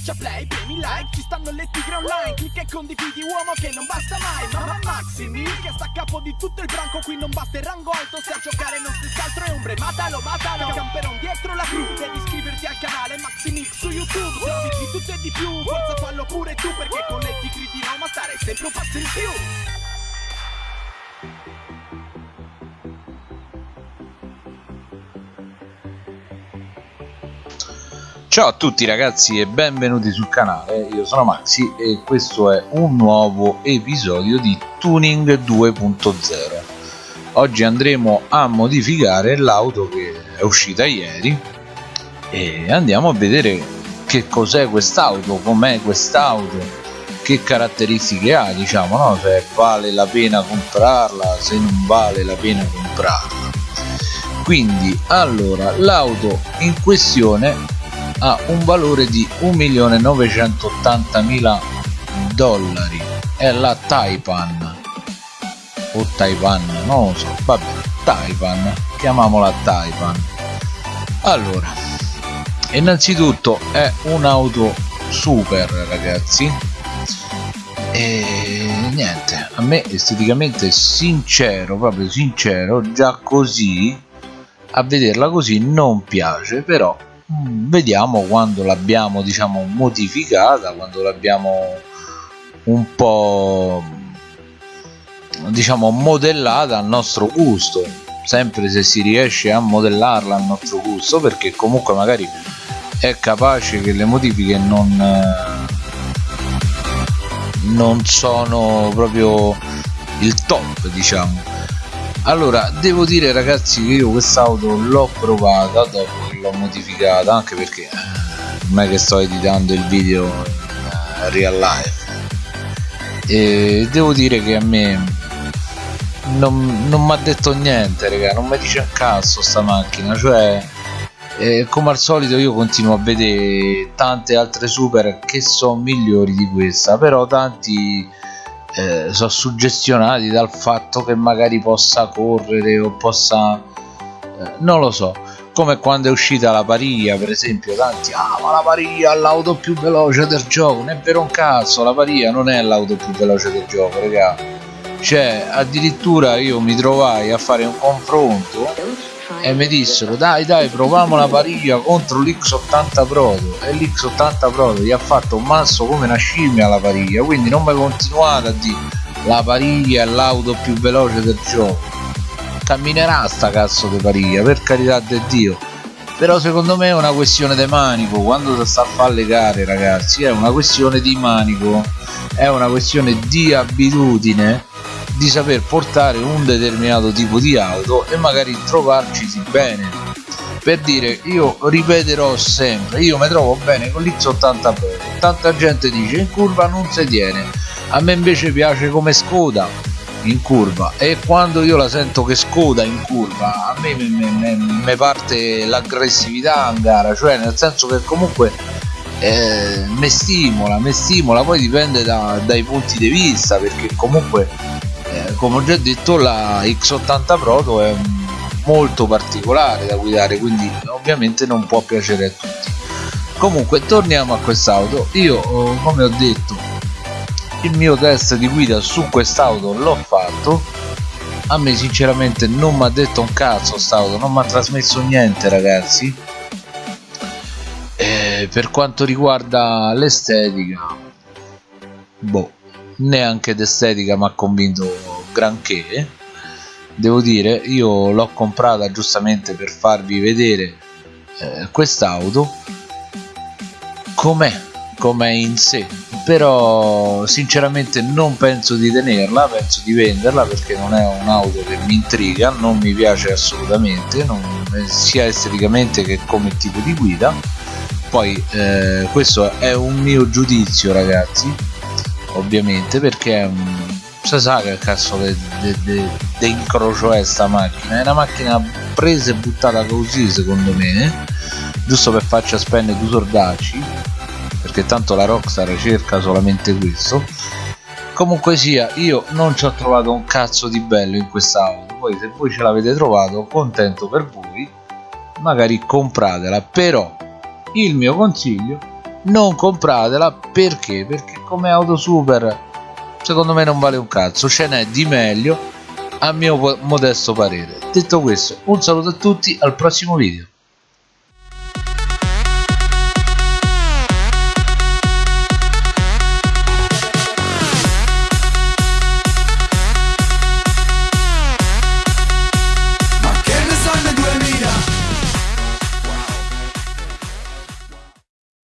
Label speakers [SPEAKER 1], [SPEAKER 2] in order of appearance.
[SPEAKER 1] Schiaccia play, premi like, ci stanno le tigre online Clicca e condividi uomo che non basta mai Mamma Maximi che sta a capo di tutto il branco Qui non basta il rango alto, se a giocare non stessi altro è ombre Matalo, matalo, camperon dietro la crew Devi iscriverti al canale Maximix su YouTube Se di tutto e di più, forza fallo pure tu Perché con le tigre di Roma stare sempre un passo in più
[SPEAKER 2] Ciao a tutti ragazzi e benvenuti sul canale, io sono Maxi e questo è un nuovo episodio di Tuning 2.0 Oggi andremo a modificare l'auto che è uscita ieri e andiamo a vedere che cos'è quest'auto, com'è quest'auto, che caratteristiche ha diciamo, no? se vale la pena comprarla, se non vale la pena comprarla. Quindi allora l'auto in questione ha un valore di 1.980.000 dollari. È la Taipan. O Taipan non lo so. Vabbè Taipan chiamiamola Taipan allora innanzitutto è un'auto super ragazzi. E niente a me esteticamente sincero proprio sincero già così a vederla così non piace però vediamo quando l'abbiamo diciamo modificata quando l'abbiamo un po' diciamo modellata al nostro gusto. Sempre se si riesce a modellarla al nostro gusto perché comunque magari è capace che le modifiche non non sono proprio il top diciamo allora devo dire ragazzi che io quest'auto l'ho provata dopo l'ho modificata anche perché eh, non è che sto editando il video in uh, real life. E devo dire che a me non, non mi ha detto niente raga non mi dice un cazzo sta macchina cioè eh, come al solito io continuo a vedere tante altre super che sono migliori di questa però tanti eh, sono suggestionati dal fatto che magari possa correre o possa eh, non lo so. Come quando è uscita la Paria per esempio tanti ah ma la Paria è l'auto più veloce del gioco. Non è vero un cazzo la Paria non è l'auto più veloce del gioco raga. Cioè addirittura io mi trovai a fare un confronto e mi dissero dai dai proviamo la Paria contro l'X80 Proto. E l'X80 Proto gli ha fatto un mazzo come una scimmia la Paria quindi non mi continuate a dire la Paria è l'auto più veloce del gioco. Camminerà sta cazzo di paria per carità di dio. Però secondo me è una questione di manico. Quando si sta a fare le gare ragazzi è una questione di manico. È una questione di abitudine di saper portare un determinato tipo di auto e magari trovarci bene. Per dire io ripeterò sempre io mi trovo bene con l'X80 Pro. Tanta gente dice in curva non si tiene. A me invece piace come Skoda in curva e quando io la sento che scoda in curva a me mi parte l'aggressività in gara cioè nel senso che comunque eh, mi stimola mi stimola poi dipende da, dai punti di vista perché comunque eh, come ho già detto la X80 Proto è molto particolare da guidare quindi ovviamente non può piacere a tutti. Comunque torniamo a quest'auto. Io come ho detto il mio test di guida su quest'auto l'ho fatto. A me sinceramente non mi ha detto un cazzo st'auto non mi ha trasmesso niente ragazzi. E per quanto riguarda l'estetica boh neanche d'estetica mi ha convinto granché. Devo dire io l'ho comprata giustamente per farvi vedere eh, quest'auto. Com'è? Com'è in sé? Però sinceramente non penso di tenerla penso di venderla perché non è un'auto che mi intriga non mi piace assolutamente non, sia esteticamente che come tipo di guida. Poi eh, questo è un mio giudizio ragazzi ovviamente perché um, si sa che cazzo di incrocio è sta macchina. È una macchina presa e buttata così secondo me giusto per farci spendere due sordacci perché tanto la Rockstar cerca solamente questo. Comunque sia io non ci ho trovato un cazzo di bello in quest'auto. Poi se voi ce l'avete trovato contento per voi magari compratela. Però il mio consiglio non compratela. Perché? Perché come auto super secondo me non vale un cazzo ce n'è di meglio a mio modesto parere. Detto questo un saluto a tutti al prossimo video